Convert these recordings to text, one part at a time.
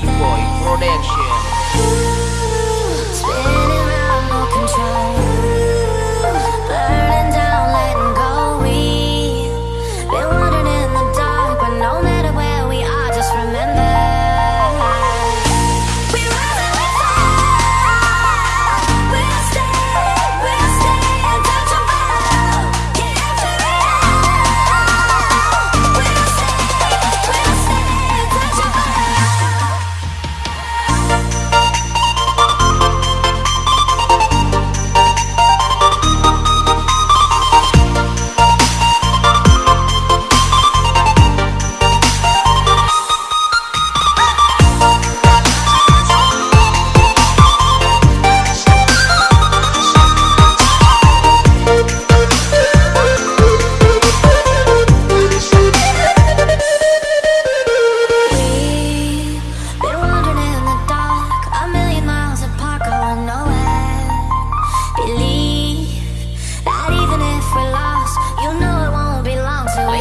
Boy Production.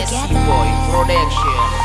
Boy Production.